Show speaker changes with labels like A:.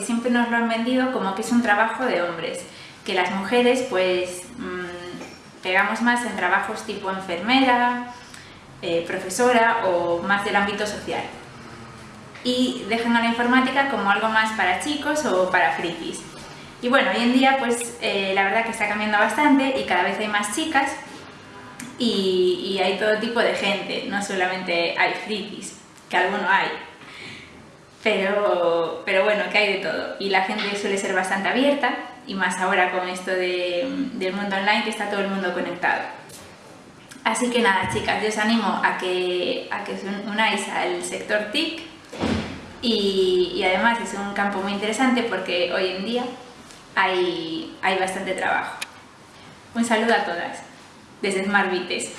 A: siempre nos lo han vendido como que es un trabajo de hombres, que las mujeres pues mmm, pegamos más en trabajos tipo enfermera, eh, profesora o más del ámbito social. Y dejan a la informática como algo más para chicos o para frikis. Y bueno, hoy en día pues eh, la verdad que está cambiando bastante y cada vez hay más chicas y, y, hay todo tipo de gente, no solamente hay frikis, que alguno hay, pero, pero bueno, que hay de todo y la gente suele ser bastante abierta y más ahora con esto de, del mundo online que está todo el mundo conectado. Así que nada chicas, yo os animo a que, a que os unáis al sector TIC y, y además es un campo muy interesante porque hoy en día hay, hay bastante trabajo. Un saludo a todas desde Smart Vites.